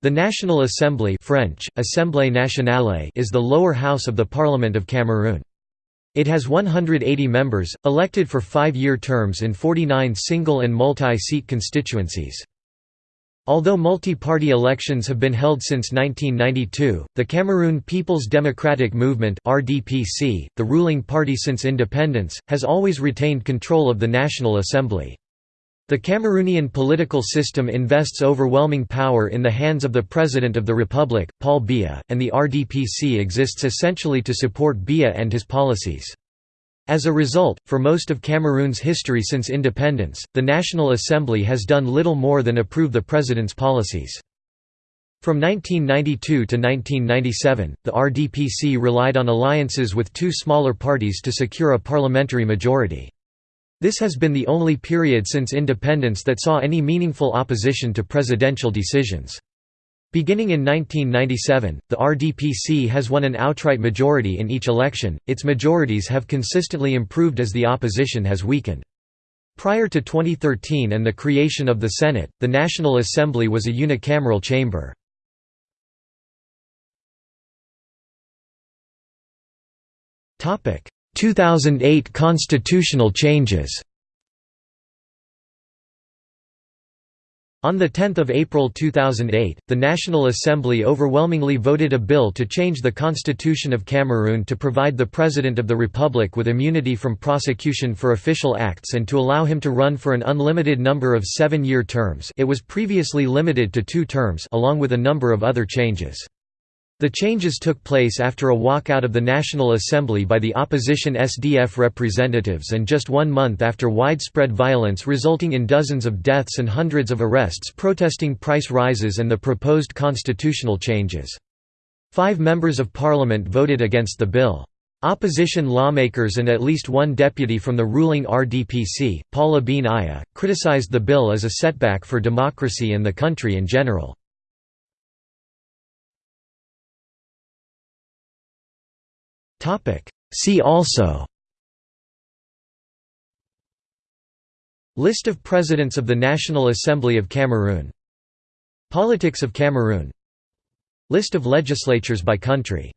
The National Assembly French, Assemblée nationale is the lower house of the Parliament of Cameroon. It has 180 members, elected for five-year terms in 49 single and multi-seat constituencies. Although multi-party elections have been held since 1992, the Cameroon People's Democratic Movement the ruling party since independence, has always retained control of the National Assembly. The Cameroonian political system invests overwhelming power in the hands of the President of the Republic, Paul Biya, and the RDPC exists essentially to support Biya and his policies. As a result, for most of Cameroon's history since independence, the National Assembly has done little more than approve the president's policies. From 1992 to 1997, the RDPC relied on alliances with two smaller parties to secure a parliamentary majority. This has been the only period since independence that saw any meaningful opposition to presidential decisions. Beginning in 1997, the RDPC has won an outright majority in each election, its majorities have consistently improved as the opposition has weakened. Prior to 2013 and the creation of the Senate, the National Assembly was a unicameral chamber. 2008 constitutional changes On 10 April 2008, the National Assembly overwhelmingly voted a bill to change the Constitution of Cameroon to provide the President of the Republic with immunity from prosecution for official acts and to allow him to run for an unlimited number of seven-year terms it was previously limited to two terms along with a number of other changes. The changes took place after a walkout of the National Assembly by the opposition SDF representatives and just one month after widespread violence resulting in dozens of deaths and hundreds of arrests protesting price rises and the proposed constitutional changes. Five members of parliament voted against the bill. Opposition lawmakers and at least one deputy from the ruling RDPC, Paul Abine Ayah, criticized the bill as a setback for democracy and the country in general. See also. List of Presidents of the National Assembly of Cameroon. Politics of Cameroon. List of legislatures by country